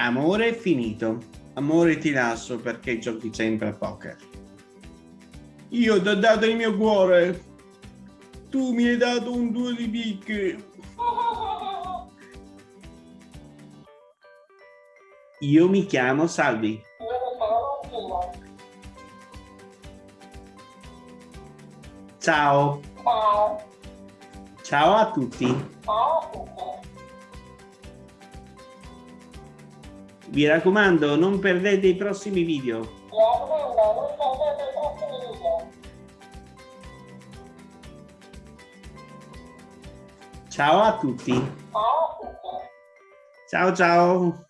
Amore è finito. Amore ti lascio perché giochi sempre a poker. Io ti ho dato il mio cuore. Tu mi hai dato un due di picche. Io mi chiamo Salvi. Ciao. Ciao. Ciao a tutti. Ciao a tutti. Vi raccomando, non perdete i prossimi video. Mi raccomando, non perdete i prossimi video. Ciao a tutti. Ciao a tutti. Ciao ciao.